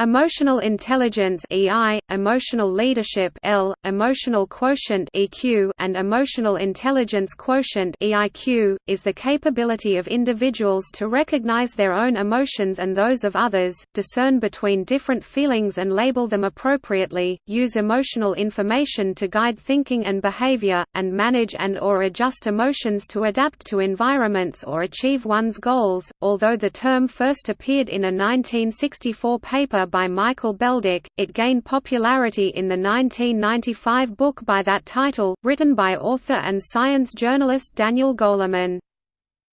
Emotional intelligence EI, emotional leadership L, emotional quotient EQ, and emotional intelligence quotient EIQ, is the capability of individuals to recognize their own emotions and those of others, discern between different feelings and label them appropriately, use emotional information to guide thinking and behavior, and manage and or adjust emotions to adapt to environments or achieve one's goals. Although the term first appeared in a 1964 paper by Michael Beldoch, it gained popularity in the 1995 book by that title, written by author and science journalist Daniel Goleman.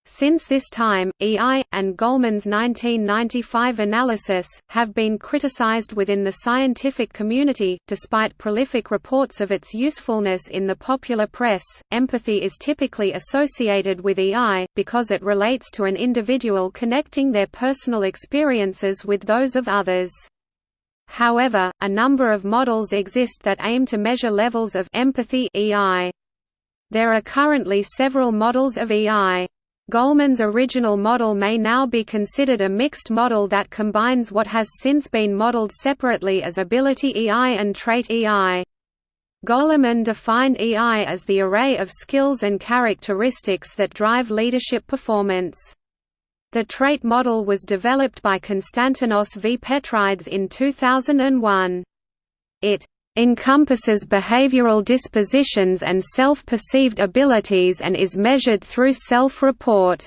Since this time, EI, and Goleman's 1995 analysis, have been criticized within the scientific community. Despite prolific reports of its usefulness in the popular press, empathy is typically associated with EI, because it relates to an individual connecting their personal experiences with those of others. However, a number of models exist that aim to measure levels of empathy EI. There are currently several models of EI. Goleman's original model may now be considered a mixed model that combines what has since been modeled separately as ability EI and trait EI. Goleman defined EI as the array of skills and characteristics that drive leadership performance. The trait model was developed by Konstantinos V. Petrides in 2001. It encompasses behavioral dispositions and self-perceived abilities and is measured through self-report.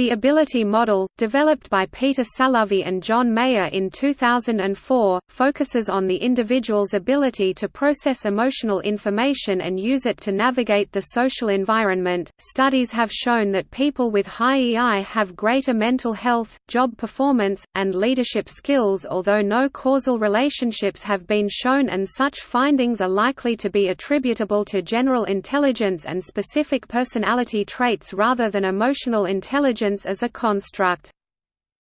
The ability model, developed by Peter Salovey and John Mayer in 2004, focuses on the individual's ability to process emotional information and use it to navigate the social environment. Studies have shown that people with high EI have greater mental health, job performance, and leadership skills, although no causal relationships have been shown, and such findings are likely to be attributable to general intelligence and specific personality traits rather than emotional intelligence as a construct.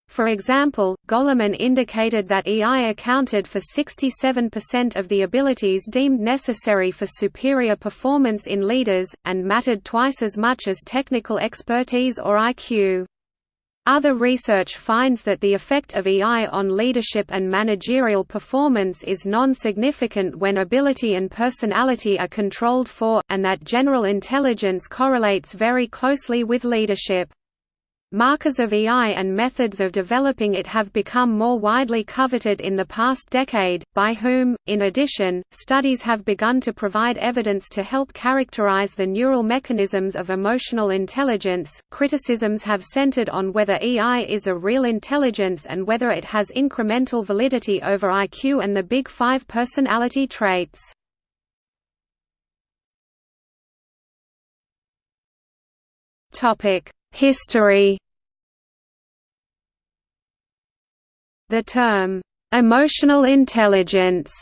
For example, Goleman indicated that EI accounted for 67% of the abilities deemed necessary for superior performance in leaders, and mattered twice as much as technical expertise or IQ. Other research finds that the effect of EI on leadership and managerial performance is non-significant when ability and personality are controlled for, and that general intelligence correlates very closely with leadership. Markers of EI and methods of developing it have become more widely coveted in the past decade, by whom, in addition, studies have begun to provide evidence to help characterize the neural mechanisms of emotional intelligence. Criticisms have centered on whether EI is a real intelligence and whether it has incremental validity over IQ and the Big Five personality traits. Topic History. The term, "'emotional intelligence'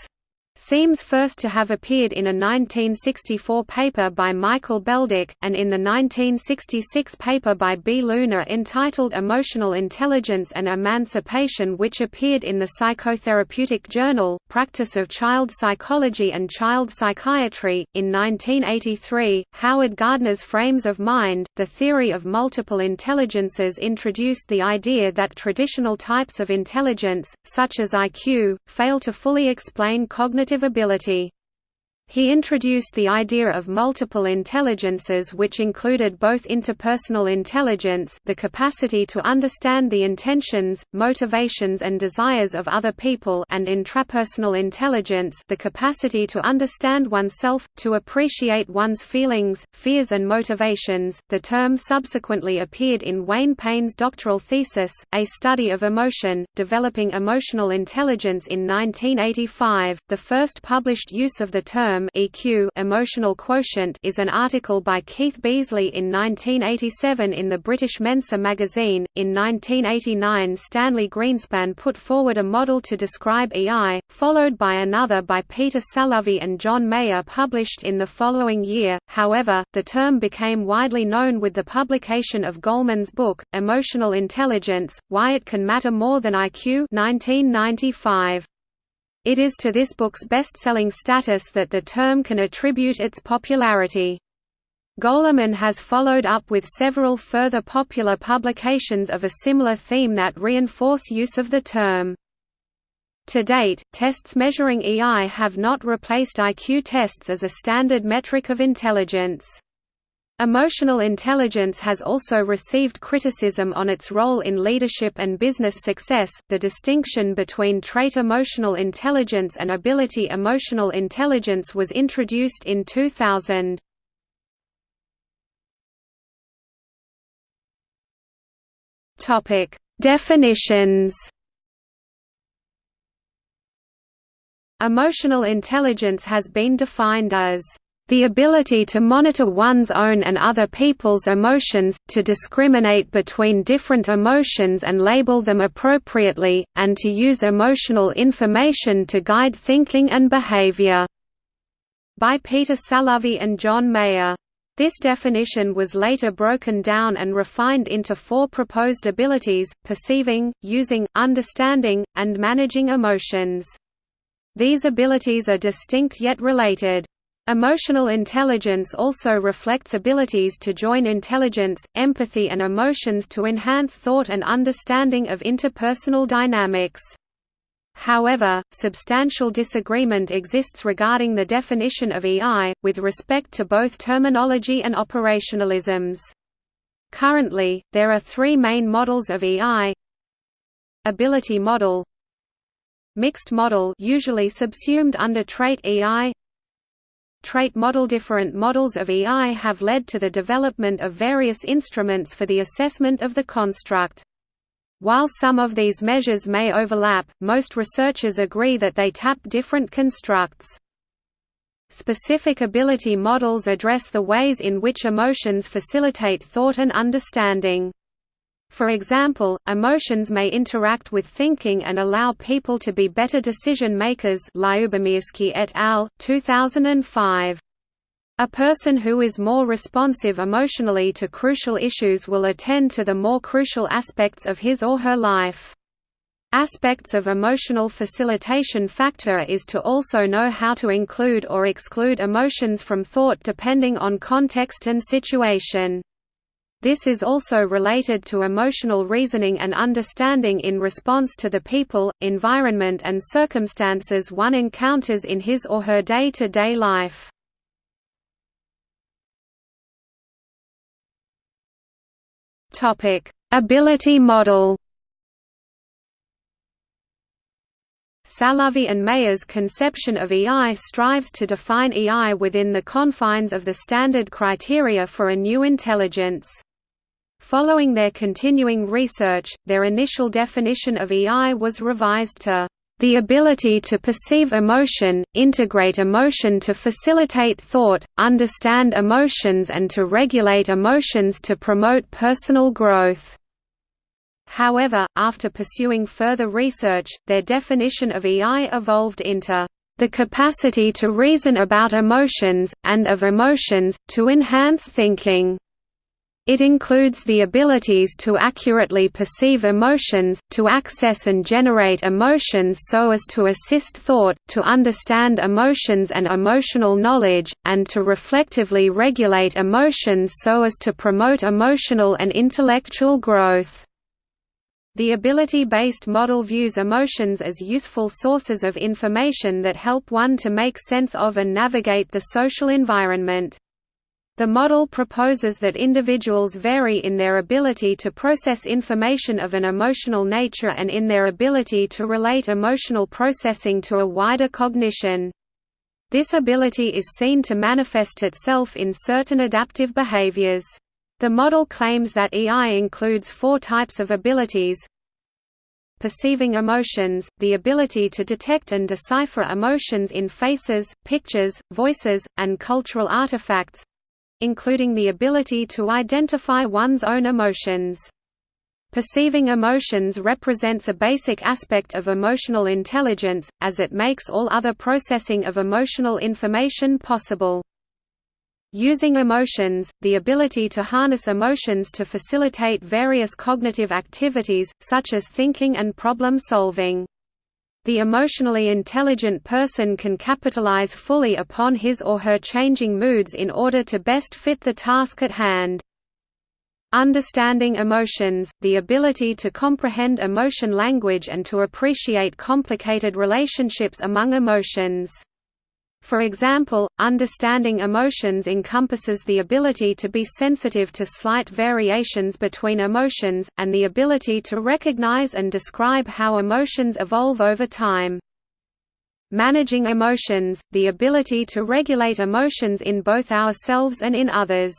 seems first to have appeared in a 1964 paper by Michael Beldoch, and in the 1966 paper by B. Leuner entitled Emotional Intelligence and Emancipation which appeared in the Psychotherapeutic Journal, Practice of Child Psychology and Child Psychiatry. In 1983, Howard Gardner's Frames of Mind, the theory of multiple intelligences introduced the idea that traditional types of intelligence, such as IQ, fail to fully explain cognitive cognitive ability. He introduced the idea of multiple intelligences which included both interpersonal intelligence the capacity to understand the intentions, motivations and desires of other people and intrapersonal intelligence the capacity to understand oneself, to appreciate one's feelings, fears and motivations. The term subsequently appeared in Wayne Payne's doctoral thesis, A Study of Emotion, Developing Emotional Intelligence in 1985. The first published use of the term term EQ emotional quotient is an article by Keith Beasley in 1987 in the British Mensa magazine. In 1989 Stanley Greenspan put forward a model to describe EI, followed by another by Peter Salovey and John Mayer published in the following year. However, the term became widely known with the publication of Goleman's book, Emotional Intelligence, Why It Can Matter More Than IQ 1995. It is to this book's best-selling status that the term can attribute its popularity. Goleman has followed up with several further popular publications of a similar theme that reinforce use of the term. To date, tests measuring EI have not replaced IQ tests as a standard metric of intelligence. Emotional intelligence has also received criticism on its role in leadership and business success. The distinction between trait emotional intelligence and ability emotional intelligence was introduced in 2000. Topic: Definitions. Emotional intelligence has been defined as the ability to monitor one's own and other people's emotions, to discriminate between different emotions and label them appropriately, and to use emotional information to guide thinking and behavior." by Peter Salovey and John Mayer. This definition was later broken down and refined into four proposed abilities, perceiving, using, understanding, and managing emotions. These abilities are distinct yet related. Emotional intelligence also reflects abilities to join intelligence, empathy and emotions to enhance thought and understanding of interpersonal dynamics. However, substantial disagreement exists regarding the definition of EI, with respect to both terminology and operationalisms. Currently, there are three main models of EI Ability model Mixed model usually subsumed under trait EI trait model Different models of EI have led to the development of various instruments for the assessment of the construct. While some of these measures may overlap, most researchers agree that they tap different constructs. Specific ability models address the ways in which emotions facilitate thought and understanding. For example, emotions may interact with thinking and allow people to be better decision makers et al., 2005. A person who is more responsive emotionally to crucial issues will attend to the more crucial aspects of his or her life. Aspects of emotional facilitation factor is to also know how to include or exclude emotions from thought depending on context and situation. This is also related to emotional reasoning and understanding in response to the people, environment and circumstances one encounters in his or her day-to-day -day life. Ability model Salovey and Mayer's conception of EI strives to define EI within the confines of the standard criteria for a new intelligence. Following their continuing research, their initial definition of EI was revised to the ability to perceive emotion, integrate emotion to facilitate thought, understand emotions and to regulate emotions to promote personal growth. However, after pursuing further research, their definition of EI evolved into the capacity to reason about emotions, and of emotions, to enhance thinking. It includes the abilities to accurately perceive emotions, to access and generate emotions so as to assist thought, to understand emotions and emotional knowledge, and to reflectively regulate emotions so as to promote emotional and intellectual growth. The ability-based model views emotions as useful sources of information that help one to make sense of and navigate the social environment. The model proposes that individuals vary in their ability to process information of an emotional nature and in their ability to relate emotional processing to a wider cognition. This ability is seen to manifest itself in certain adaptive behaviors. The model claims that EI includes four types of abilities perceiving emotions, the ability to detect and decipher emotions in faces, pictures, voices, and cultural artifacts, including the ability to identify one's own emotions. Perceiving emotions represents a basic aspect of emotional intelligence, as it makes all other processing of emotional information possible. Using emotions, the ability to harness emotions to facilitate various cognitive activities, such as thinking and problem solving. The emotionally intelligent person can capitalize fully upon his or her changing moods in order to best fit the task at hand. Understanding emotions, the ability to comprehend emotion language and to appreciate complicated relationships among emotions. For example, understanding emotions encompasses the ability to be sensitive to slight variations between emotions, and the ability to recognize and describe how emotions evolve over time. Managing emotions, the ability to regulate emotions in both ourselves and in others.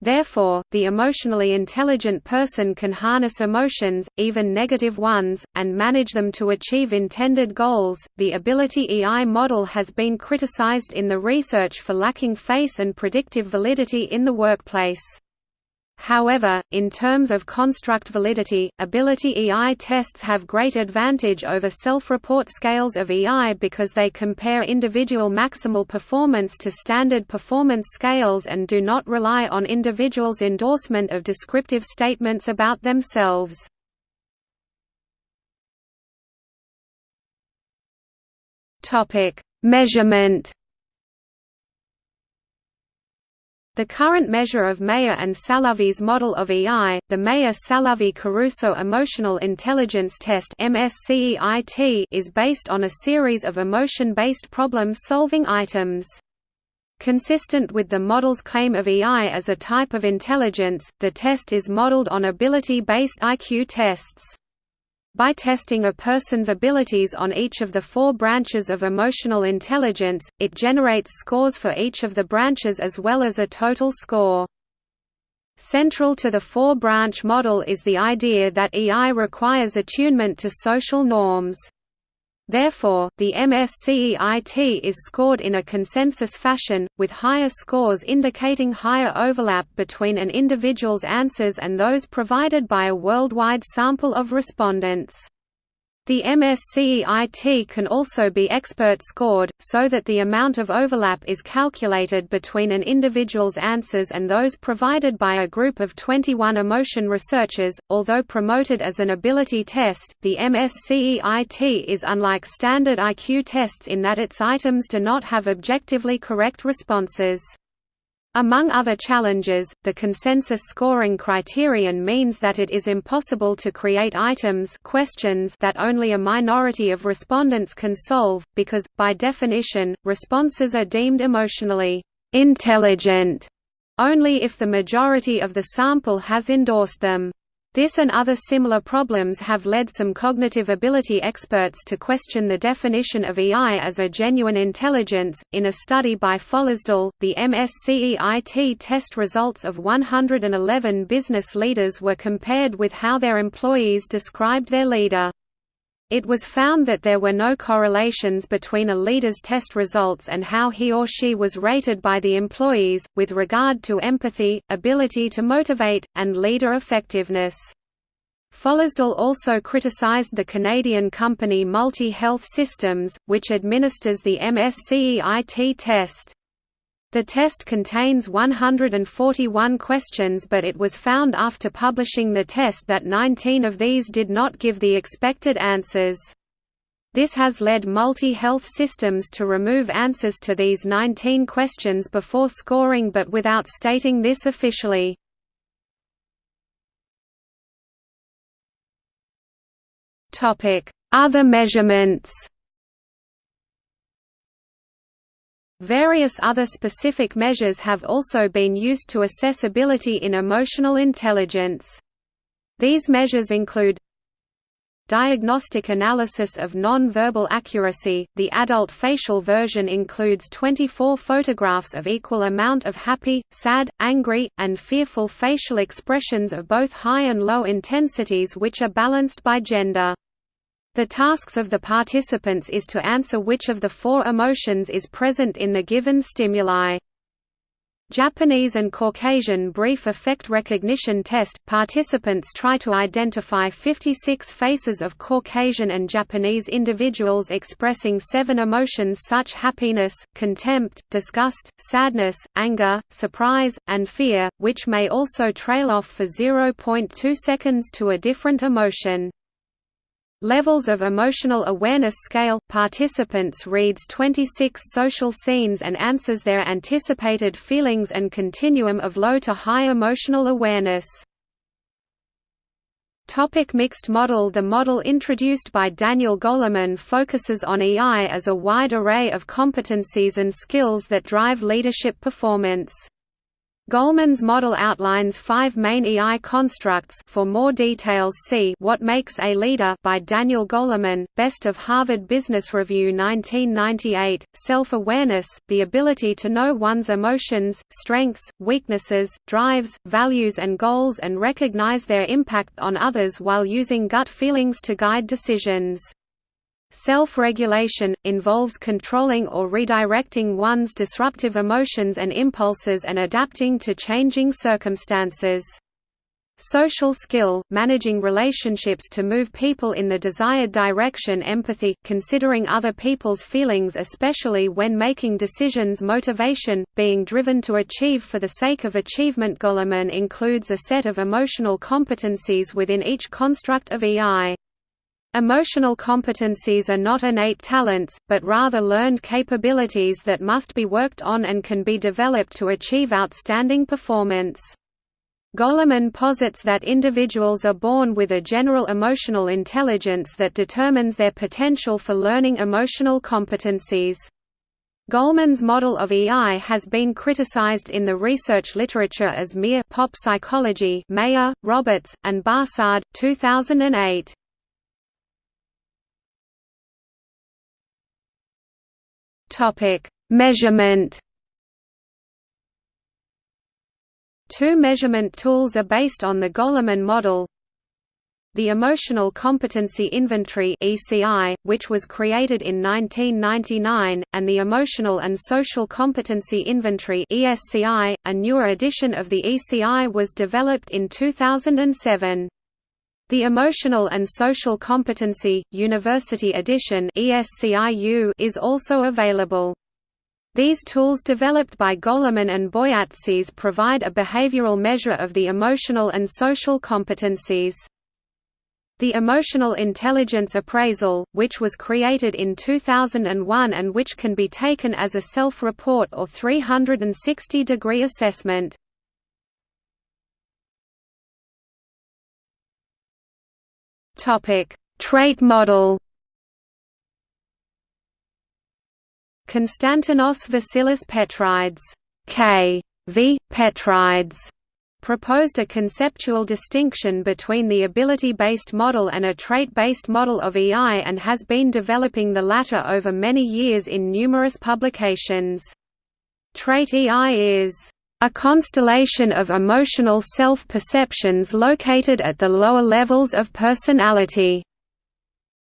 Therefore, the emotionally intelligent person can harness emotions, even negative ones, and manage them to achieve intended goals. The Ability EI model has been criticized in the research for lacking face and predictive validity in the workplace. However, in terms of construct validity, Ability EI tests have great advantage over self-report scales of EI because they compare individual maximal performance to standard performance scales and do not rely on individuals' endorsement of descriptive statements about themselves. Measurement The current measure of Mayer and Salovey's model of EI, the Mayer-Salovey-Caruso Emotional Intelligence Test is based on a series of emotion-based problem-solving items. Consistent with the model's claim of EI as a type of intelligence, the test is modeled on ability-based IQ tests. By testing a person's abilities on each of the four branches of emotional intelligence, it generates scores for each of the branches as well as a total score. Central to the four-branch model is the idea that EI requires attunement to social norms. Therefore, the MSCEIT is scored in a consensus fashion, with higher scores indicating higher overlap between an individual's answers and those provided by a worldwide sample of respondents. The MSCEIT can also be expert scored, so that the amount of overlap is calculated between an individual's answers and those provided by a group of 21 emotion researchers. Although promoted as an ability test, the MSCEIT is unlike standard IQ tests in that its items do not have objectively correct responses. Among other challenges, the consensus scoring criterion means that it is impossible to create items questions that only a minority of respondents can solve, because, by definition, responses are deemed emotionally intelligent only if the majority of the sample has endorsed them. This and other similar problems have led some cognitive ability experts to question the definition of EI as a genuine intelligence. In a study by Follisdal, the MSCEIT test results of 111 business leaders were compared with how their employees described their leader. It was found that there were no correlations between a leader's test results and how he or she was rated by the employees, with regard to empathy, ability to motivate, and leader effectiveness. Follisdal also criticized the Canadian company Multi Health Systems, which administers the MSCEIT test. The test contains 141 questions but it was found after publishing the test that 19 of these did not give the expected answers. This has led multi-health systems to remove answers to these 19 questions before scoring but without stating this officially. Other measurements Various other specific measures have also been used to assess ability in emotional intelligence. These measures include Diagnostic analysis of non-verbal accuracy – The adult facial version includes 24 photographs of equal amount of happy, sad, angry, and fearful facial expressions of both high and low intensities which are balanced by gender. The tasks of the participants is to answer which of the four emotions is present in the given stimuli. Japanese and Caucasian Brief Affect Recognition Test – Participants try to identify 56 faces of Caucasian and Japanese individuals expressing seven emotions such happiness, contempt, disgust, sadness, anger, surprise, and fear, which may also trail off for 0.2 seconds to a different emotion. Levels of Emotional Awareness Scale – Participants reads 26 social scenes and answers their anticipated feelings and continuum of low to high emotional awareness. Topic mixed model The model introduced by Daniel Goleman focuses on EI as a wide array of competencies and skills that drive leadership performance. Goleman's model outlines five main EI constructs for more details see What Makes a Leader by Daniel Goleman, Best of Harvard Business Review 1998, Self-awareness, the ability to know one's emotions, strengths, weaknesses, drives, values and goals and recognize their impact on others while using gut feelings to guide decisions. Self-regulation, involves controlling or redirecting one's disruptive emotions and impulses and adapting to changing circumstances. Social skill, managing relationships to move people in the desired direction empathy, considering other people's feelings especially when making decisions motivation, being driven to achieve for the sake of achievement Goleman includes a set of emotional competencies within each construct of EI. Emotional competencies are not innate talents, but rather learned capabilities that must be worked on and can be developed to achieve outstanding performance. Goleman posits that individuals are born with a general emotional intelligence that determines their potential for learning emotional competencies. Goleman's model of EI has been criticized in the research literature as mere pop psychology Mayer, Roberts, and Barsade, 2008. Topic: Measurement. Two measurement tools are based on the Goleman model. The Emotional Competency Inventory (ECI), which was created in 1999, and the Emotional and Social Competency Inventory (ESCI), a newer edition of the ECI was developed in 2007. The Emotional and Social Competency, University Edition is also available. These tools developed by Goleman and Boyatzis provide a behavioral measure of the emotional and social competencies. The Emotional Intelligence Appraisal, which was created in 2001 and which can be taken as a self-report or 360-degree assessment. Topic: Trait model. Konstantinos Vasilis Petrides, K. V. Petrides, proposed a conceptual distinction between the ability-based model and a trait-based model of EI and has been developing the latter over many years in numerous publications. Trait EI is a constellation of emotional self-perceptions located at the lower levels of personality.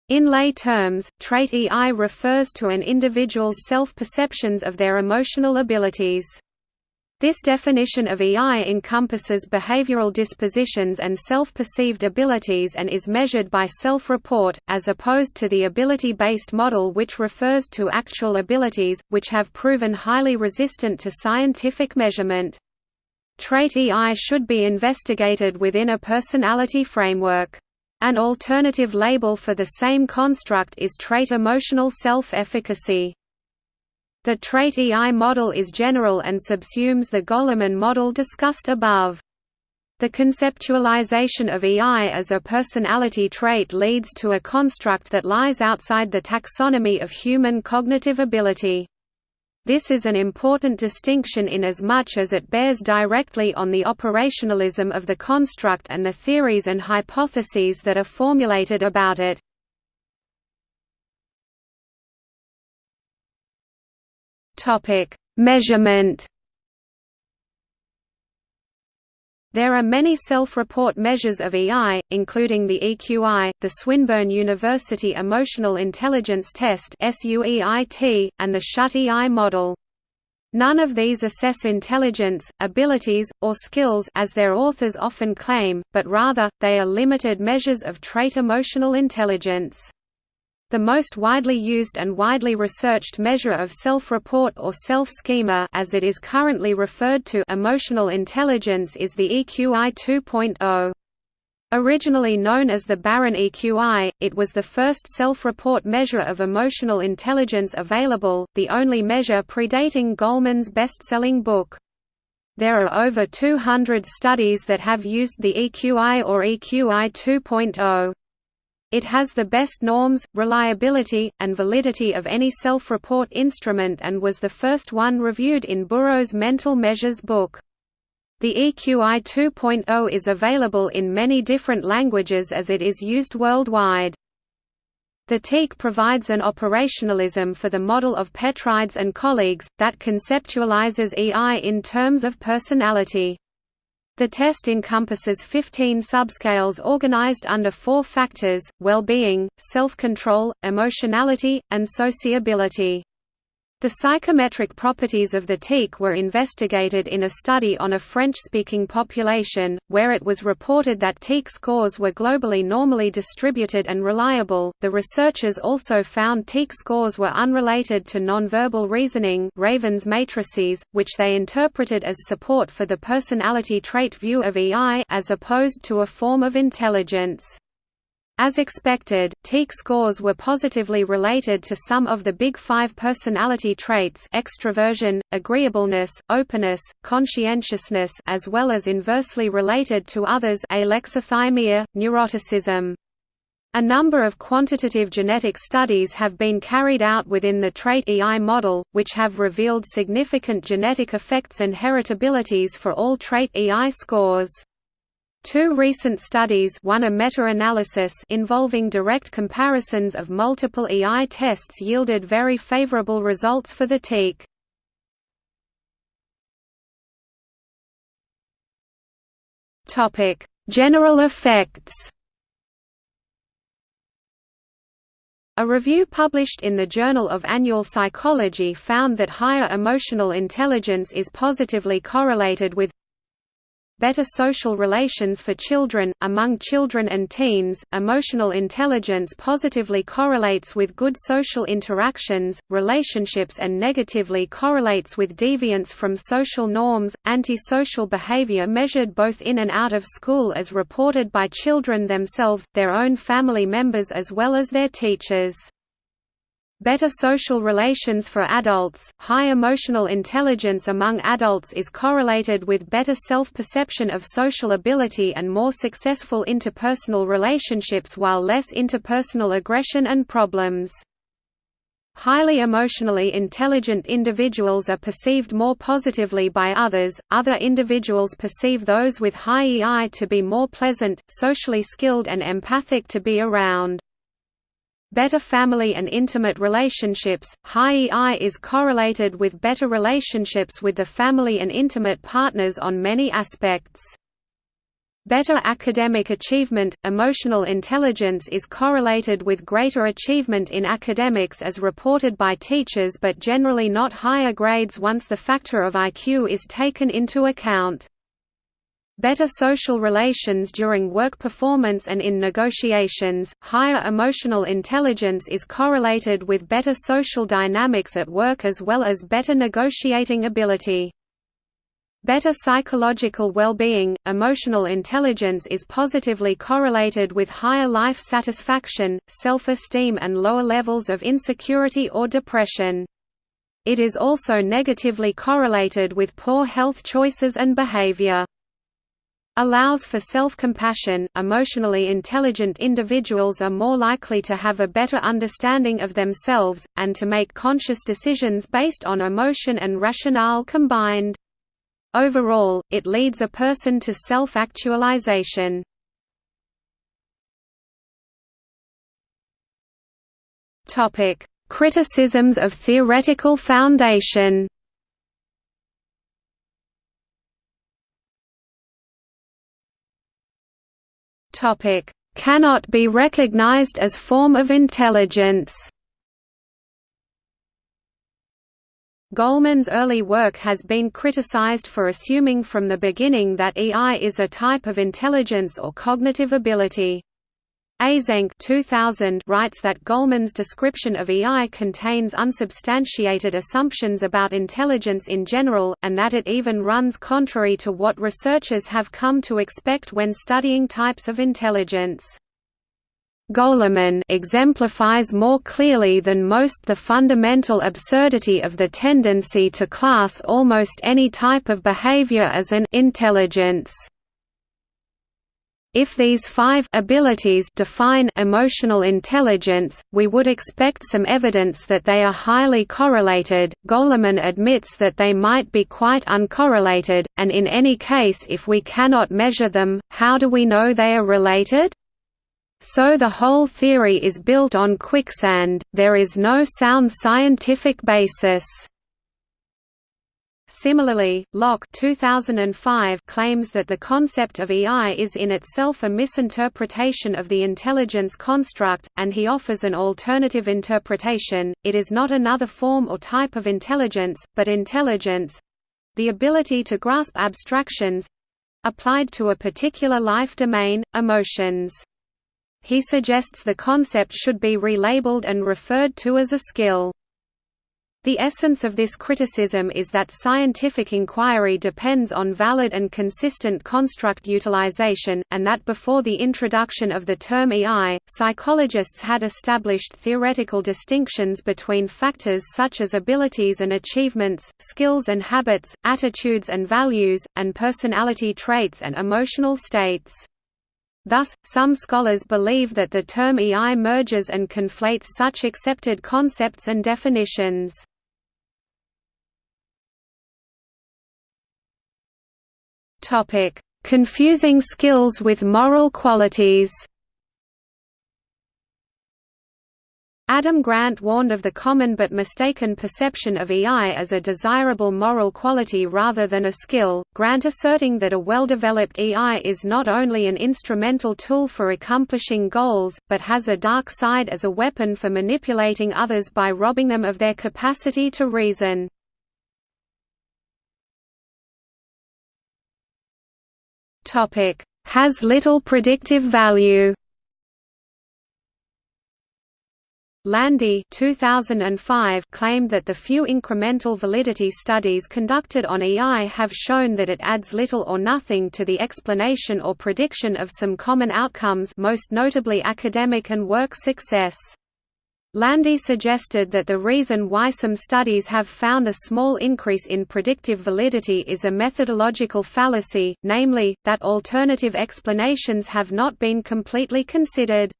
In lay terms, trait EI refers to an individual's self-perceptions of their emotional abilities. This definition of EI encompasses behavioral dispositions and self-perceived abilities and is measured by self-report, as opposed to the ability-based model which refers to actual abilities, which have proven highly resistant to scientific measurement. Trait EI should be investigated within a personality framework. An alternative label for the same construct is trait emotional self-efficacy. The trait EI model is general and subsumes the Goleman model discussed above. The conceptualization of EI as a personality trait leads to a construct that lies outside the taxonomy of human cognitive ability. This is an important distinction in as much as it bears directly on the operationalism of the construct and the theories and hypotheses that are formulated about it. Topic: Measurement. There are many self-report measures of EI, including the EQI, the Swinburne University Emotional Intelligence Test and the Schutte EI model. None of these assess intelligence, abilities, or skills as their authors often claim, but rather, they are limited measures of trait emotional intelligence. The most widely used and widely researched measure of self-report or self-schema as it is currently referred to emotional intelligence is the EQI 2.0. Originally known as the Bar-On EQI, it was the first self-report measure of emotional intelligence available, the only measure predating Goleman's best-selling book. There are over 200 studies that have used the EQI or EQI 2.0. It has the best norms, reliability, and validity of any self-report instrument and was the first one reviewed in Buros' Mental Measures book. The EQI 2.0 is available in many different languages as it is used worldwide. The TEQ provides an operationalism for the model of Petrides and colleagues, that conceptualizes EI in terms of personality. The test encompasses 15 subscales organized under four factors, well-being, self-control, emotionality, and sociability. The psychometric properties of the TEQ were investigated in a study on a French-speaking population, where it was reported that TEQ scores were globally normally distributed and reliable. The researchers also found TEQ scores were unrelated to nonverbal reasoning, Raven's matrices, which they interpreted as support for the personality trait view of EI as opposed to a form of intelligence. As expected, TEQ scores were positively related to some of the Big Five personality traits extroversion, agreeableness, openness, conscientiousness as well as inversely related to others alexithymia, neuroticism. A number of quantitative genetic studies have been carried out within the trait EI model, which have revealed significant genetic effects and heritabilities for all trait EI scores. Two recent studies one a meta-analysis involving direct comparisons of multiple EI tests yielded very favorable results for the TEQ. General effects A review published in the Journal of Annual Psychology found that higher emotional intelligence is positively correlated with better social relations for children. Among children and teens, emotional intelligence positively correlates with good social interactions, relationships, and negatively correlates with deviance from social norms. Antisocial behavior measured both in and out of school as reported by children themselves, their own family members, as well as their teachers. Better social relations for adults, high emotional intelligence among adults is correlated with better self-perception of social ability and more successful interpersonal relationships while less interpersonal aggression and problems. Highly emotionally intelligent individuals are perceived more positively by others, other individuals perceive those with high EI to be more pleasant, socially skilled and empathic to be around. Better family and intimate relationships, high EI is correlated with better relationships with the family and intimate partners on many aspects. Better academic achievement, emotional intelligence is correlated with greater achievement in academics as reported by teachers but generally not higher grades once the factor of IQ is taken into account. Better social relations during work performance and in negotiations, higher emotional intelligence is correlated with better social dynamics at work as well as better negotiating ability. Better psychological well-being, emotional intelligence is positively correlated with higher life satisfaction, self-esteem and lower levels of insecurity or depression. It is also negatively correlated with poor health choices and behavior allows for self-compassion. Emotionally intelligent individuals are more likely to have a better understanding of themselves and to make conscious decisions based on emotion and rationale combined. Overall, it leads a person to self-actualization. Topic: Criticisms of theoretical foundation. Topic: Cannot be recognized as form of intelligence. Goleman's early work has been criticized for assuming from the beginning that EI is a type of intelligence or cognitive ability. Eysenck 2000 writes that Goleman's description of EI contains unsubstantiated assumptions about intelligence in general, and that it even runs contrary to what researchers have come to expect when studying types of intelligence. Goleman exemplifies more clearly than most the fundamental absurdity of the tendency to class almost any type of behavior as an intelligence. If these five abilities define emotional intelligence, we would expect some evidence that they are highly correlated. Goleman admits that they might be quite uncorrelated, and in any case if we cannot measure them, how do we know they are related? So the whole theory is built on quicksand, there is no sound scientific basis. Similarly, Locke 2005 claims that the concept of EI is in itself a misinterpretation of the intelligence construct, and he offers an alternative interpretation, it is not another form or type of intelligence, but intelligence—the ability to grasp abstractions—applied to a particular life domain, emotions. He suggests the concept should be relabeled and referred to as a skill. The essence of this criticism is that scientific inquiry depends on valid and consistent construct utilization, and that before the introduction of the term EI, psychologists had established theoretical distinctions between factors such as abilities and achievements, skills and habits, attitudes and values, and personality traits and emotional states. Thus, some scholars believe that the term EI merges and conflates such accepted concepts and definitions. Topic: Confusing skills with moral qualities. Adam Grant warned of the common but mistaken perception of EI as a desirable moral quality rather than a skill, Grant asserting that a well-developed EI is not only an instrumental tool for accomplishing goals, but has a dark side as a weapon for manipulating others by robbing them of their capacity to reason. Topic: Has little predictive value. Landy 2005 claimed that the few incremental validity studies conducted on EI have shown that it adds little or nothing to the explanation or prediction of some common outcomes most notably academic and work success. Landy suggested that the reason why some studies have found a small increase in predictive validity is a methodological fallacy, namely, that alternative explanations have not been completely considered.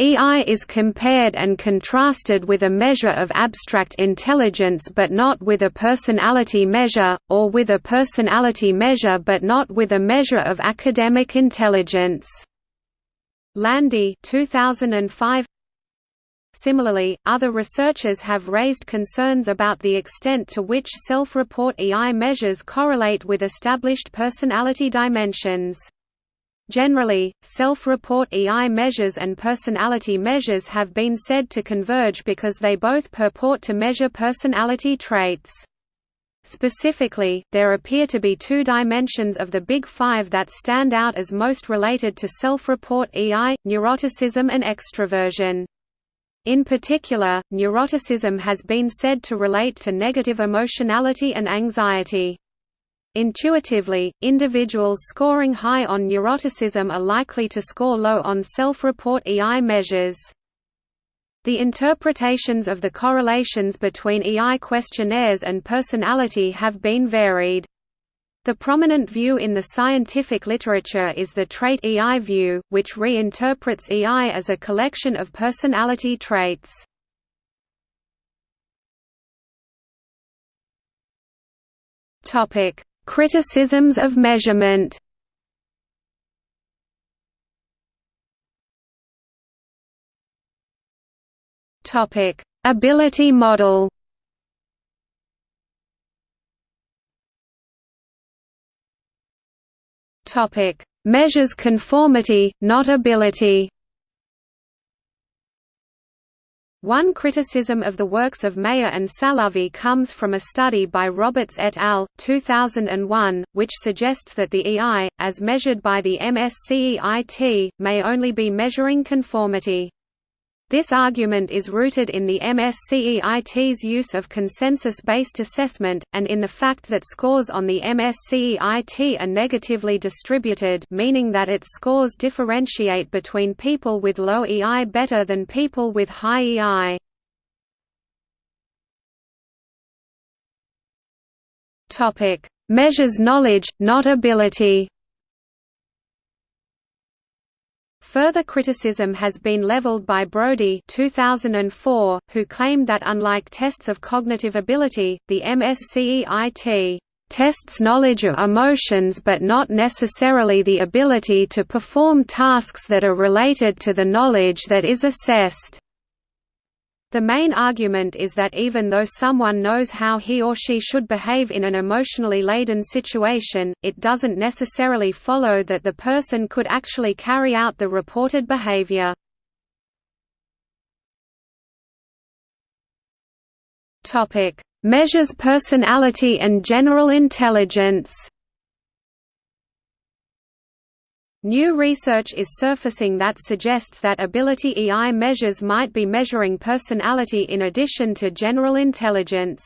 EI is compared and contrasted with a measure of abstract intelligence but not with a personality measure, or with a personality measure but not with a measure of academic intelligence. Landy 2005 Similarly, other researchers have raised concerns about the extent to which self-report EI measures correlate with established personality dimensions. Generally, self-report EI measures and personality measures have been said to converge because they both purport to measure personality traits. Specifically, there appear to be two dimensions of the Big Five that stand out as most related to self-report EI, neuroticism and extroversion. In particular, neuroticism has been said to relate to negative emotionality and anxiety. Intuitively, individuals scoring high on neuroticism are likely to score low on self-report EI measures. The interpretations of the correlations between EI questionnaires and personality have been varied. The prominent view in the scientific literature is the trait EI view, which reinterprets EI as a collection of personality traits. Criticisms of measurement. Ability model. Topic: Measures conformity, not ability. One criticism of the works of Mayer and Salovey comes from a study by Roberts et al. 2001, which suggests that the EI, as measured by the MSCEIT, may only be measuring conformity. This argument is rooted in the MSCEIT's use of consensus-based assessment, and in the fact that scores on the MSCEIT are negatively distributed meaning that its scores differentiate between people with low EI better than people with high EI. Measures knowledge, not ability Further criticism has been leveled by Brody 2004, who claimed that unlike tests of cognitive ability, the MSCEIT tests knowledge of emotions but not necessarily the ability to perform tasks that are related to the knowledge that is assessed. The main argument is that even though someone knows how he or she should behave in an emotionally laden situation, it doesn't necessarily follow that the person could actually carry out the reported behavior. Measures personality and general intelligence New research is surfacing that suggests that ability EI measures might be measuring personality in addition to general intelligence.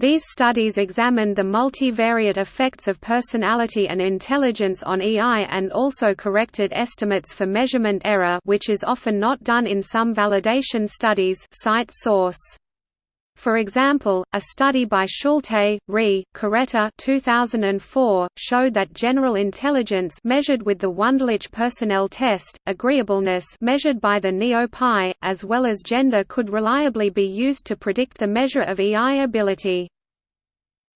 These studies examined the multivariate effects of personality and intelligence on EI and also corrected estimates for measurement error which is often not done in some validation studies cite source. For example, a study by Schulte, Ree, Carretta 2004, showed that general intelligence measured with the Wonderlic personnel test, agreeableness measured by the NEO-PI, as well as gender could reliably be used to predict the measure of EI ability.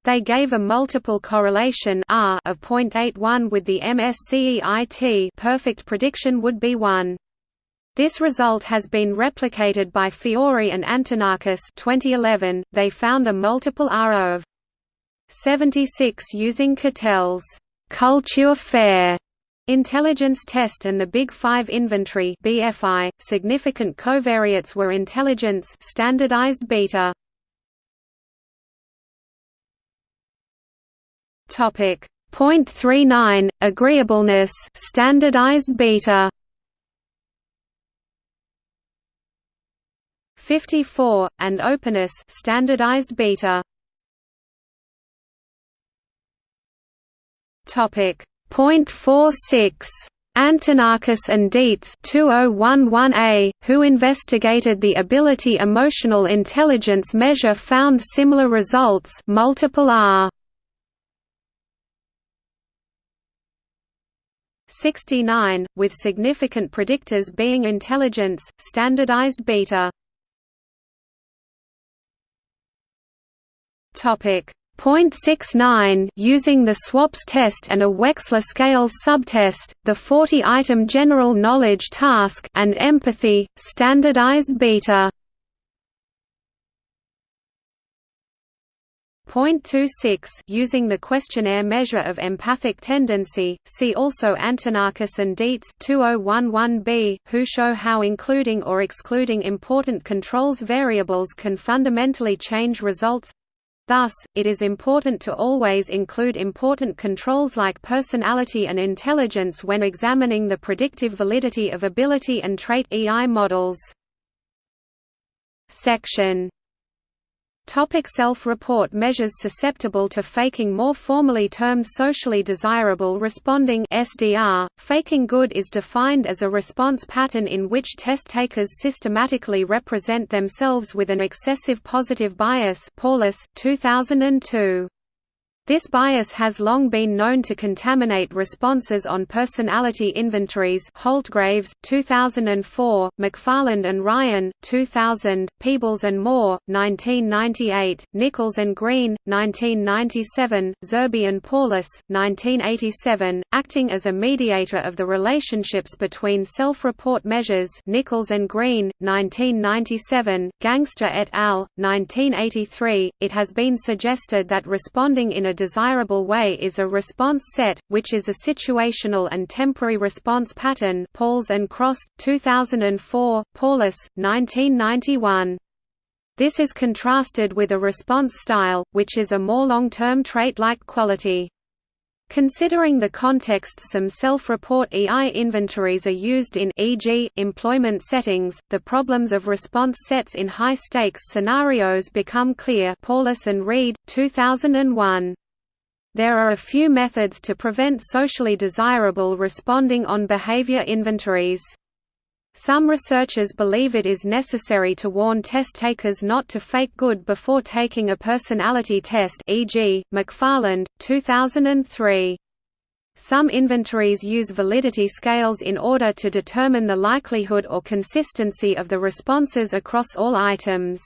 They gave a multiple correlation R of 0.81 with the MSCEIT perfect prediction would be 1. This result has been replicated by Fiori and Antonakis 2011. They found a multiple R of 76 using Cattell's culture fair intelligence test and the Big 5 inventory BFI. Significant covariates were intelligence standardized beta. Topic 0.39 agreeableness standardized beta 54, and openness standardized beta. Topic. 0.46 Antonakis and Dietz 2011A, who investigated the ability emotional intelligence measure found similar results multiple R. 69, with significant predictors being intelligence, standardized beta Topic. 0.69 Using the SWAPS test and a Wechsler scales subtest, the 40-item general knowledge task and empathy, standardized beta. 0.26 using the questionnaire measure of empathic tendency, see also Antonakis and Dietz 2011b, who show how including or excluding important controls variables can fundamentally change results Thus, it is important to always include important controls like personality and intelligence when examining the predictive validity of ability and trait EI models. Section self-report measures susceptible to faking More formally termed socially desirable responding SDR, faking good is defined as a response pattern in which test takers systematically represent themselves with an excessive positive bias Paulhus, 2002. This bias has long been known to contaminate responses on personality inventories Holtgraves, 2004, McFarland and Ryan, 2000, Peebles and Moore, 1998, Nichols and Green, 1997, Zerbe and Paulhus, 1987, acting as a mediator of the relationships between self-report measures Nichols and Green, 1997, Ganster et al., 1983. It has been suggested that responding in a desirable way is a response set, which is a situational and temporary response pattern Pauls and Cross, 2004, Paulhus, 1991. This is contrasted with a response style, which is a more long-term trait-like quality. Considering the context some self-report EI inventories are used in e.g., employment settings, the problems of response sets in high-stakes scenarios become clear Paulhus and Reid, 2001. There are a few methods to prevent socially desirable responding on behavior inventories. Some researchers believe it is necessary to warn test takers not to fake good before taking a personality test e.g., McFarland, 2003. Some inventories use validity scales in order to determine the likelihood or consistency of the responses across all items.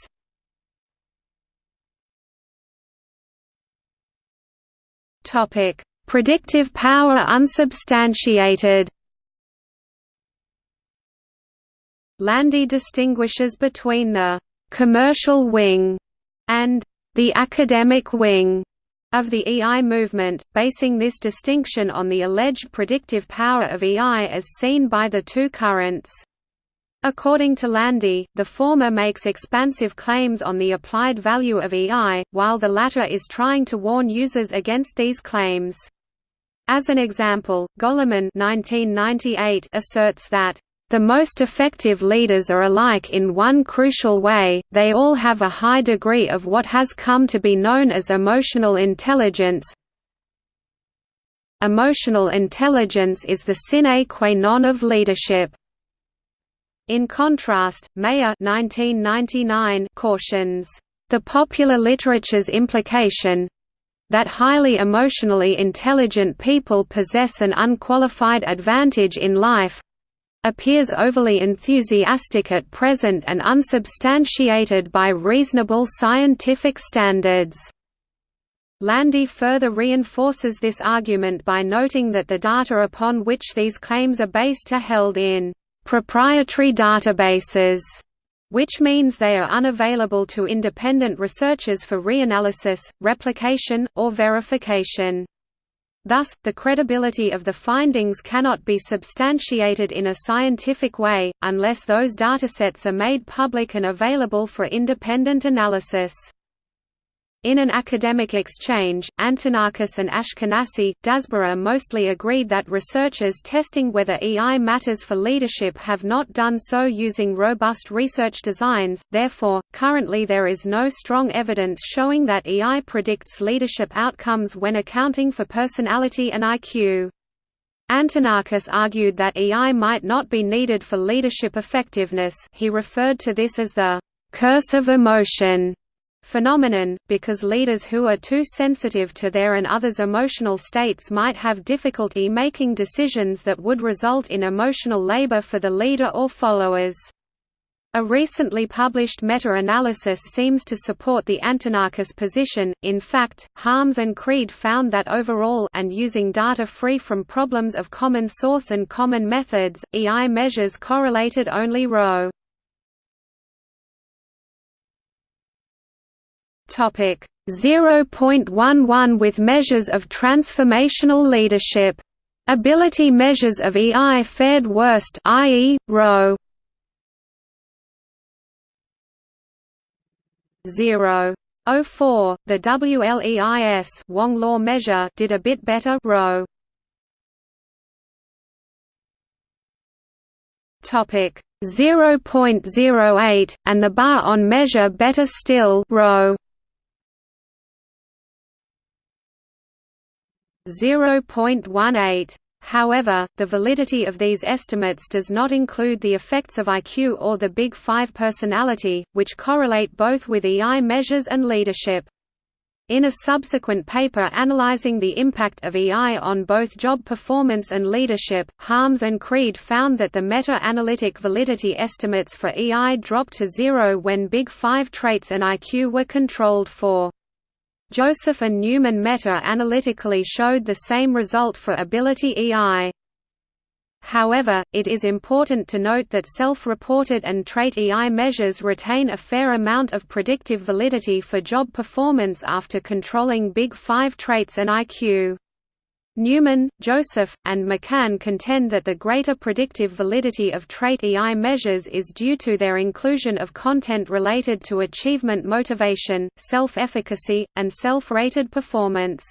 Predictive power unsubstantiated Landy distinguishes between the «commercial wing» and the «academic wing» of the EI movement, basing this distinction on the alleged predictive power of EI as seen by the two currents. According to Landy, the former makes expansive claims on the applied value of EI, while the latter is trying to warn users against these claims. As an example, Goleman asserts that the most effective leaders are alike in one crucial way, they all have a high degree of what has come to be known as emotional intelligence. Emotional intelligence is the sine qua non of leadership. In contrast, Mayer 1999 cautions, "...the popular literature's implication that highly emotionally intelligent people possess an unqualified advantage in life appears overly enthusiastic at present and unsubstantiated by reasonable scientific standards. Landy further reinforces this argument by noting that the data upon which these claims are based are held in proprietary databases, which means they are unavailable to independent researchers for reanalysis, replication, or verification. Thus, the credibility of the findings cannot be substantiated in a scientific way, unless those datasets are made public and available for independent analysis. In an academic exchange, Antonakis and Ashkanasy, Dasborough mostly agreed that researchers testing whether EI matters for leadership have not done so using robust research designs, therefore, currently there is no strong evidence showing that EI predicts leadership outcomes when accounting for personality and IQ. Antonakis argued that EI might not be needed for leadership effectiveness he referred to this as the «curse of emotion» phenomenon, because leaders who are too sensitive to their and others' emotional states might have difficulty making decisions that would result in emotional labor for the leader or followers. A recently published meta-analysis seems to support the Antonakis position. In fact, Harms and Credé found that overall and using data free from problems of common source and common methods, EI measures correlated only ρ. 0.11 with measures of transformational leadership. Ability measures of EI fared worst i.e., Row 0. 04, the WLEIS Wong law measure did a bit better row. Topic 0.08 and the Bar-On measure better still row. 0.18. However, the validity of these estimates does not include the effects of IQ or the Big Five personality, which correlate both with EI measures and leadership. In a subsequent paper analyzing the impact of EI on both job performance and leadership, Harms and Credé found that the meta-analytic validity estimates for EI dropped to zero when Big Five traits and IQ were controlled for. Joseph and Newman meta-analytically showed the same result for ability EI. However, it is important to note that self-reported and trait EI measures retain a fair amount of predictive validity for job performance after controlling Big Five traits and IQ. Newman, Joseph, and MacCann contend that the greater predictive validity of trait EI measures is due to their inclusion of content related to achievement motivation, self-efficacy, and self-rated performance.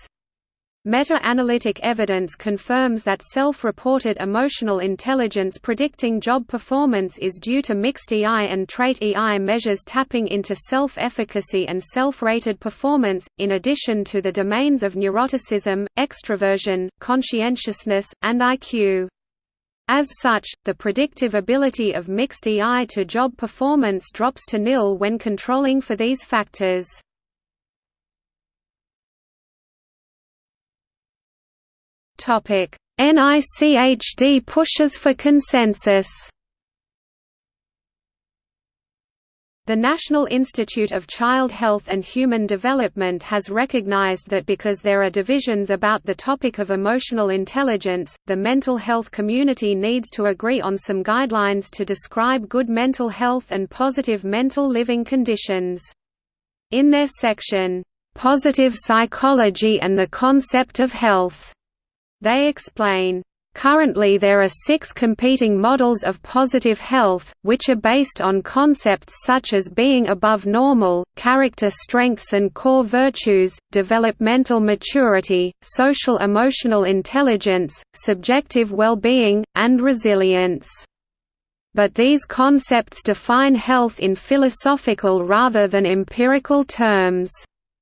Meta-analytic evidence confirms that self-reported emotional intelligence predicting job performance is due to mixed EI and trait EI measures tapping into self-efficacy and self-rated performance, in addition to the domains of neuroticism, extroversion, conscientiousness, and IQ. As such, the predictive ability of mixed EI to job performance drops to nil when controlling for these factors. NICHD pushes for consensus. The National Institute of Child Health and Human Development has recognized that because there are divisions about the topic of emotional intelligence, the mental health community needs to agree on some guidelines to describe good mental health and positive mental living conditions. In their section, "'Positive Psychology and the Concept of Health' They explain, Currently there are six competing models of positive health, which are based on concepts such as being above normal, character strengths and core virtues, developmental maturity, social emotional intelligence, subjective well-being, and resilience. But these concepts define health in philosophical rather than empirical terms.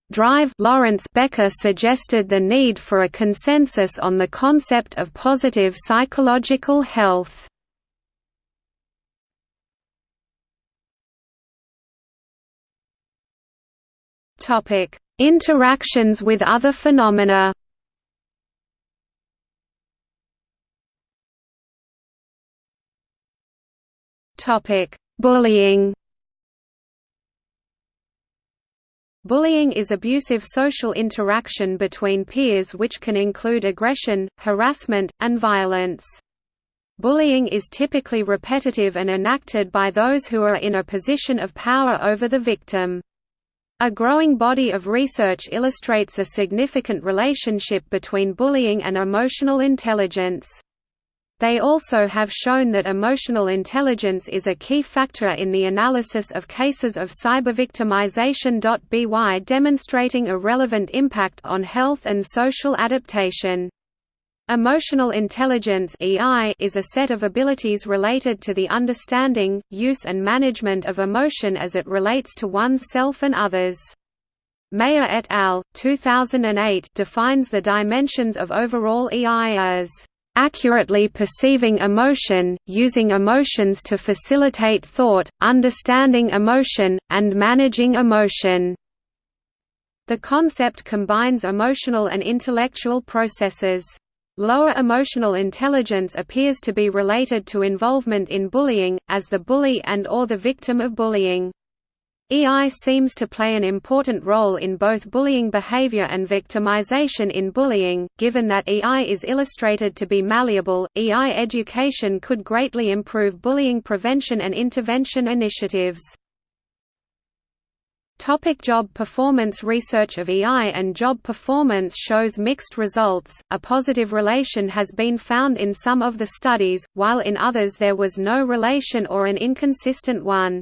Drive Lawrence Becker suggested the need for a consensus on the concept of positive psychological health. Interactions with other phenomena. Bullying. Bullying is abusive social interaction between peers which can include aggression, harassment, and violence. Bullying is typically repetitive and enacted by those who are in a position of power over the victim. A growing body of research illustrates a significant relationship between bullying and emotional intelligence. They also have shown that emotional intelligence is a key factor in the analysis of cases of cybervictimization. By demonstrating a relevant impact on health and social adaptation. Emotional intelligence is a set of abilities related to the understanding, use and management of emotion as it relates to one's self and others. Mayer et al. 2008 defines the dimensions of overall EI as accurately perceiving emotion, using emotions to facilitate thought, understanding emotion, and managing emotion. The concept combines emotional and intellectual processes. Lower emotional intelligence appears to be related to involvement in bullying, as the bully and or the victim of bullying. EI seems to play an important role in both bullying behavior and victimization in bullying. Given that EI is illustrated to be malleable, EI education could greatly improve bullying prevention and intervention initiatives. Topic job performance Research of EI and job performance shows mixed results. A positive relation has been found in some of the studies, while in others there was no relation or an inconsistent one.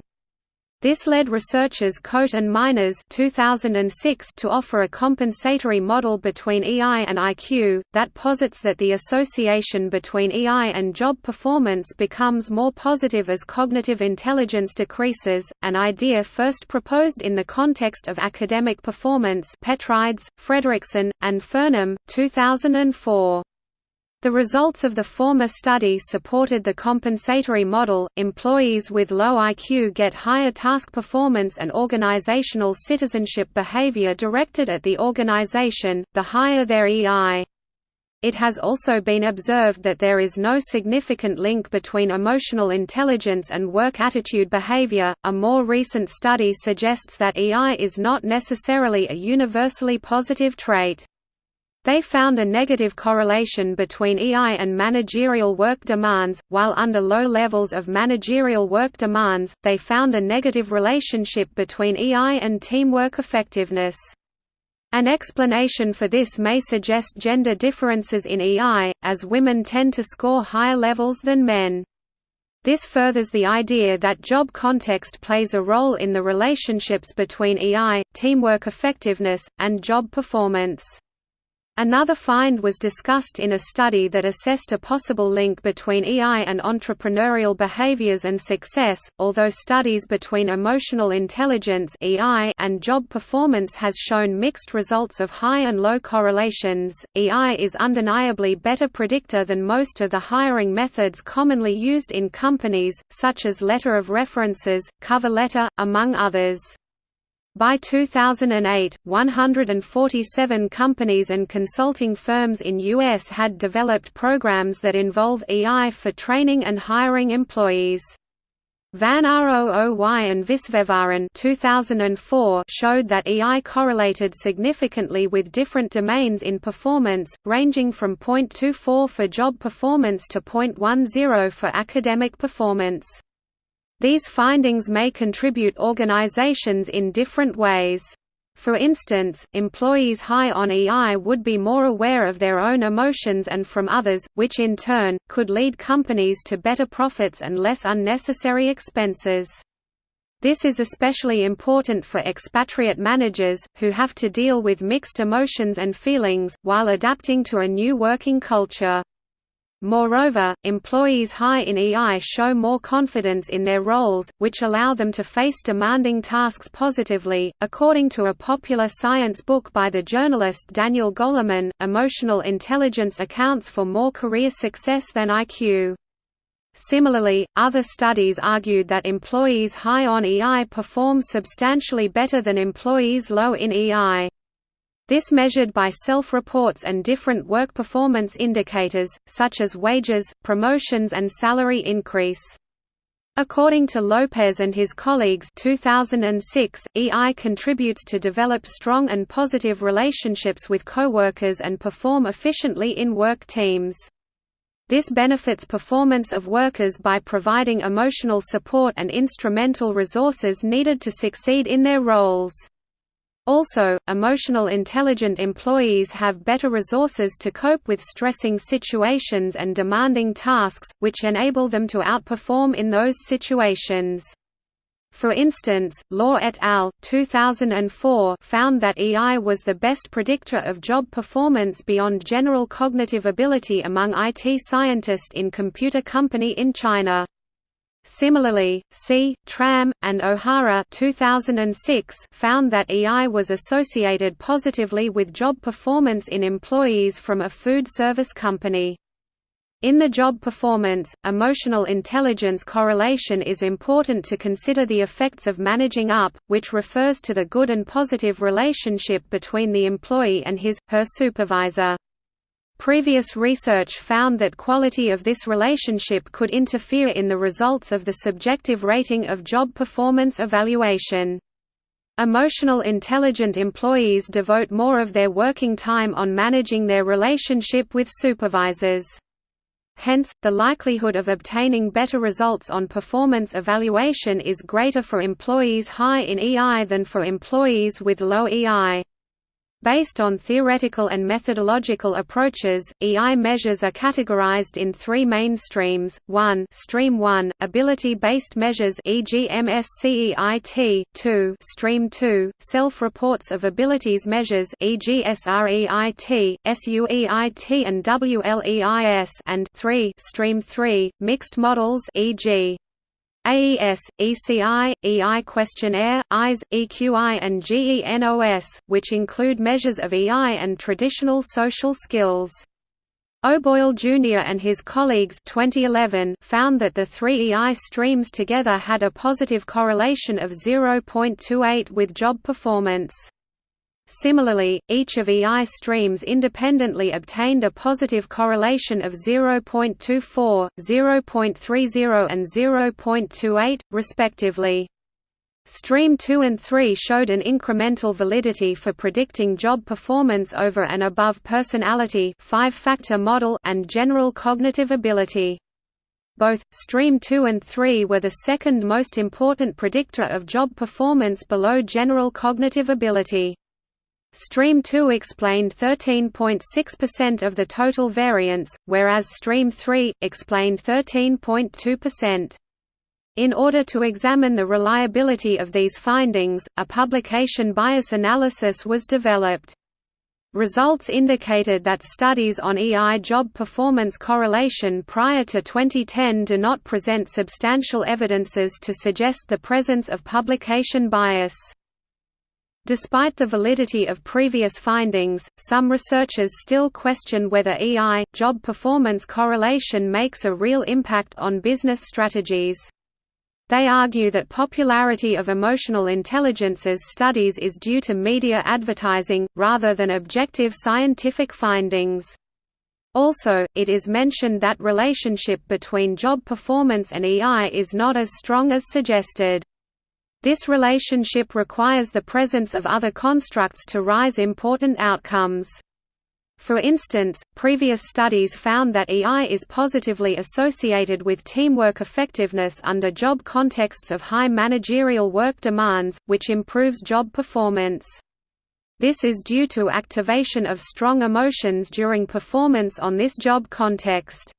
This led researchers Côté and Miners 2006 to offer a compensatory model between EI and IQ, that posits that the association between EI and job performance becomes more positive as cognitive intelligence decreases, an idea first proposed in the context of academic performance Petrides, Frederickson, and Furnham, 2004. The results of the former study supported the compensatory model. Employees with low IQ get higher task performance and organizational citizenship behavior directed at the organization, the higher their EI. It has also been observed that there is no significant link between emotional intelligence and work attitude behavior. A more recent study suggests that EI is not necessarily a universally positive trait. They found a negative correlation between EI and managerial work demands, while under low levels of managerial work demands, they found a negative relationship between EI and teamwork effectiveness. An explanation for this may suggest gender differences in EI, as women tend to score higher levels than men. This furthers the idea that job context plays a role in the relationships between EI, teamwork effectiveness, and job performance. Another find was discussed in a study that assessed a possible link between EI and entrepreneurial behaviors and success. Although studies between emotional intelligence (EI) and job performance has shown mixed results of high and low correlations, EI is undeniably better predictor than most of the hiring methods commonly used in companies, such as letter of references, cover letter, among others. By 2008, 147 companies and consulting firms in U.S. had developed programs that involve EI for training and hiring employees. Van Rooy and Viswesvaran 2004 showed that EI correlated significantly with different domains in performance, ranging from 0.24 for job performance to 0.10 for academic performance. These findings may contribute organizations in different ways. For instance, employees high on EI would be more aware of their own emotions and from others, which in turn, could lead companies to better profits and less unnecessary expenses. This is especially important for expatriate managers, who have to deal with mixed emotions and feelings, while adapting to a new working culture. Moreover, employees high in EI show more confidence in their roles, which allow them to face demanding tasks positively. According to a popular science book by the journalist Daniel Goleman, emotional intelligence accounts for more career success than IQ. Similarly, other studies argued that employees high on EI perform substantially better than employees low in EI. This measured by self-reports and different work performance indicators, such as wages, promotions and salary increase. According to Lopes and his colleagues 2006, EI contributes to develop strong and positive relationships with coworkers and perform efficiently in work teams. This benefits performance of workers by providing emotional support and instrumental resources needed to succeed in their roles. Also, emotional intelligent employees have better resources to cope with stressing situations and demanding tasks, which enable them to outperform in those situations. For instance, Law et al. 2004 found that EI was the best predictor of job performance beyond general cognitive ability among IT scientists in computer company in China. Similarly, Sy Tram, and O'Hara 2006 found that EI was associated positively with job performance in employees from a food service company. In the job performance, emotional intelligence correlation is important to consider the effects of managing up, which refers to the good and positive relationship between the employee and his, her supervisor. Previous research found that quality of this relationship could interfere in the results of the subjective rating of job performance evaluation. Emotional intelligent employees devote more of their working time on managing their relationship with supervisors. Hence, the likelihood of obtaining better results on performance evaluation is greater for employees high in EI than for employees with low EI. Based on theoretical and methodological approaches, EI measures are categorized in three main streams, 1 Stream 1, ability-based measures e.g. MSCEIT, 2 Stream 2, self-reports of abilities measures e.g. SREIT, SUEIT and WLEIS and 3 Stream 3, mixed models e.g. AES, ECI, EI questionnaire, EYES, EQI and GENOS, which include measures of EI and traditional social skills. O'Boyle Jr. and his colleagues 2011 found that the three EI streams together had a positive correlation of 0.28 with job performance. Similarly, each of EI streams independently obtained a positive correlation of 0.24, 0.30 and 0.28, respectively. Stream 2 and 3 showed an incremental validity for predicting job performance over and above personality five-factor model and general cognitive ability. Both, Stream 2 and 3 were the second most important predictor of job performance below general cognitive ability. Stream 2 explained 13.6% of the total variance, whereas Stream 3, explained 13.2%. In order to examine the reliability of these findings, a publication bias analysis was developed. Results indicated that studies on EI job performance correlation prior to 2010 do not present substantial evidences to suggest the presence of publication bias. Despite the validity of previous findings, some researchers still question whether EI, job performance correlation makes a real impact on business strategies. They argue that popularity of emotional intelligences studies is due to media advertising, rather than objective scientific findings. Also, it is mentioned that relationship between job performance and EI is not as strong as suggested. This relationship requires the presence of other constructs to rise important outcomes. For instance, previous studies found that EI is positively associated with teamwork effectiveness under job contexts of high managerial work demands, which improves job performance. This is due to activation of strong emotions during performance on this job context.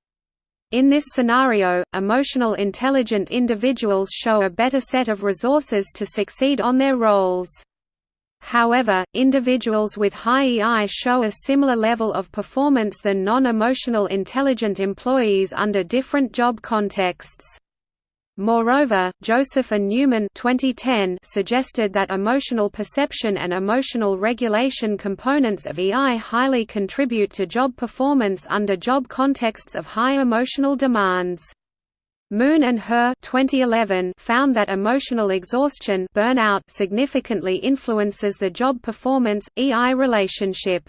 In this scenario, emotional intelligent individuals show a better set of resources to succeed on their roles. However, individuals with high EI show a similar level of performance than non-emotional intelligent employees under different job contexts. Moreover, Joseph and Newman 2010 suggested that emotional perception and emotional regulation components of EI highly contribute to job performance under job contexts of high emotional demands. Moon and Hur 2011 found that emotional exhaustion burnout significantly influences the job performance EI relationship.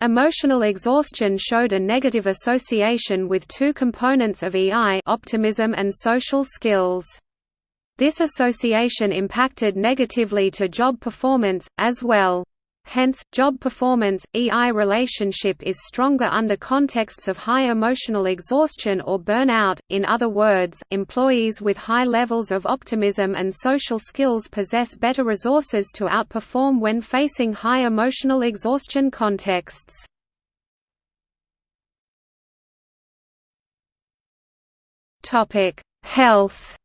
Emotional exhaustion showed a negative association with two components of EI optimism and social skills. This association impacted negatively to job performance, as well. Hence, job performance, EI relationship is stronger under contexts of high emotional exhaustion or burnout. In other words, employees with high levels of optimism and social skills possess better resources to outperform when facing high emotional exhaustion contexts. Topic: Health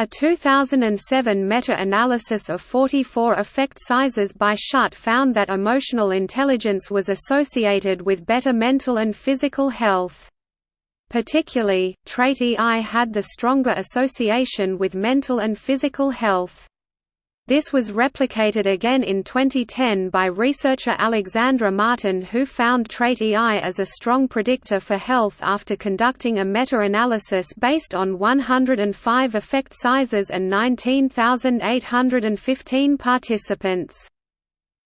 A 2007 meta-analysis of 44 effect sizes by Schutte found that emotional intelligence was associated with better mental and physical health. Particularly, trait EI had the stronger association with mental and physical health. This was replicated again in 2010 by researcher Alexandra Martin who found trait EI as a strong predictor for health after conducting a meta-analysis based on 105 effect sizes and 19,815 participants.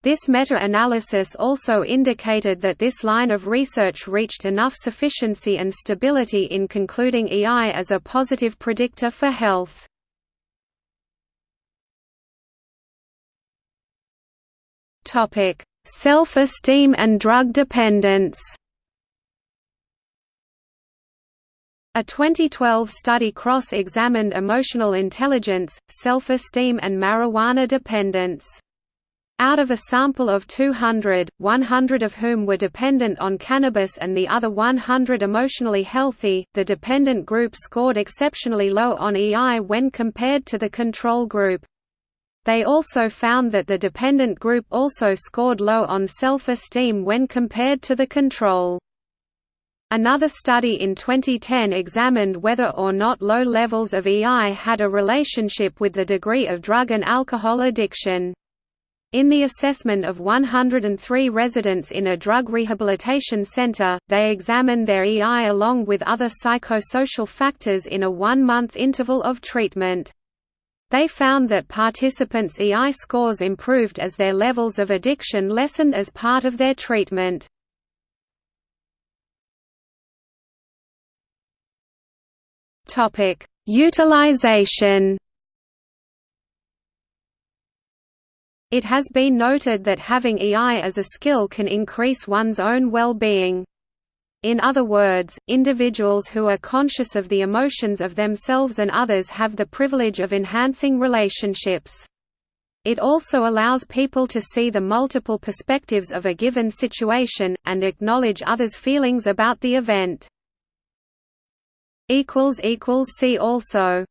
This meta-analysis also indicated that this line of research reached enough sufficiency and stability in concluding EI as a positive predictor for health. Self-esteem and drug dependence. A 2012 study cross-examined emotional intelligence, self-esteem and marijuana dependence. Out of a sample of 200, 100 of whom were dependent on cannabis and the other 100 emotionally healthy, the dependent group scored exceptionally low on EI when compared to the control group. They also found that the dependent group also scored low on self-esteem when compared to the control. Another study in 2010 examined whether or not low levels of EI had a relationship with the degree of drug and alcohol addiction. In the assessment of 103 residents in a drug rehabilitation center, they examined their EI along with other psychosocial factors in a one-month interval of treatment. They found that participants' EI scores improved as their levels of addiction lessened as part of their treatment. Utilization. It has been noted that having EI as a skill can increase one's own well-being. In other words, individuals who are conscious of the emotions of themselves and others have the privilege of enhancing relationships. It also allows people to see the multiple perspectives of a given situation, and acknowledge others' feelings about the event. See also